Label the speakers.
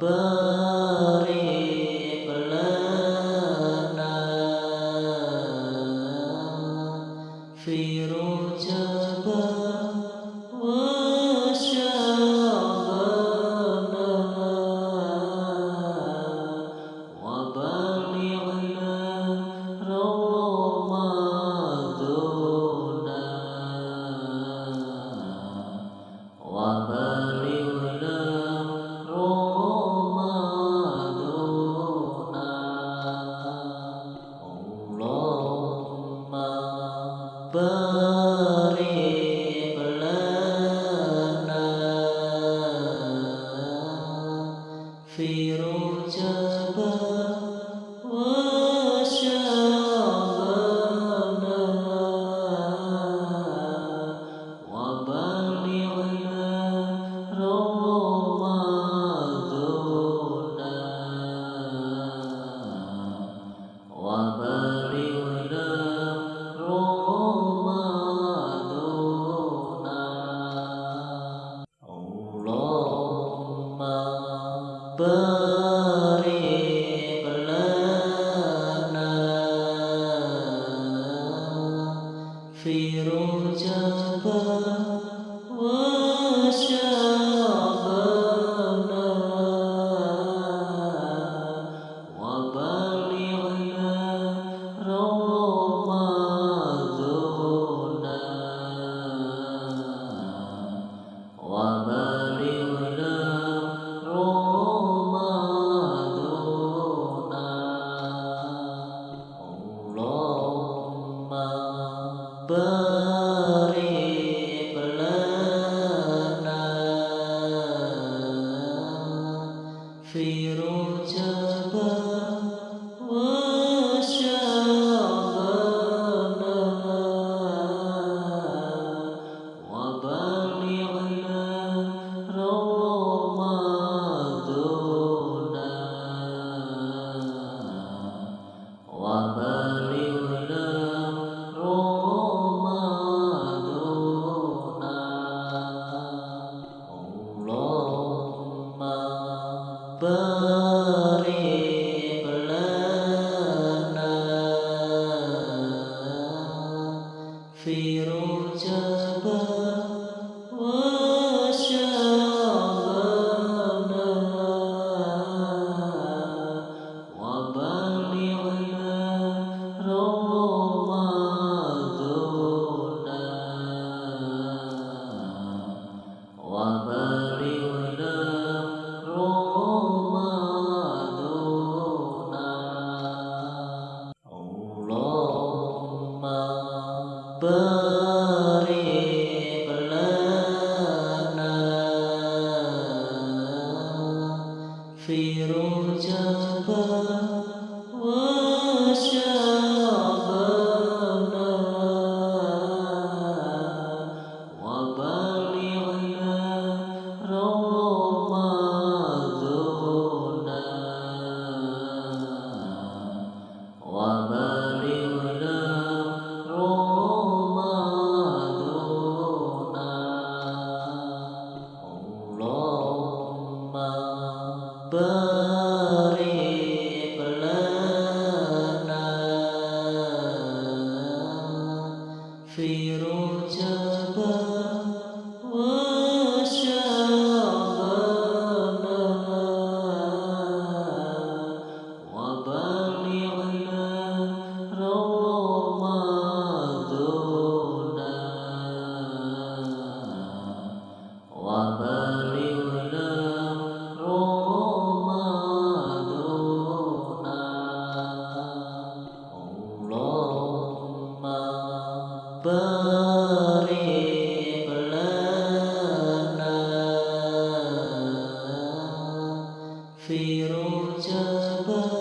Speaker 1: بارك لنا في رجب في رجب في above. फिरोजाबा Firuz jabat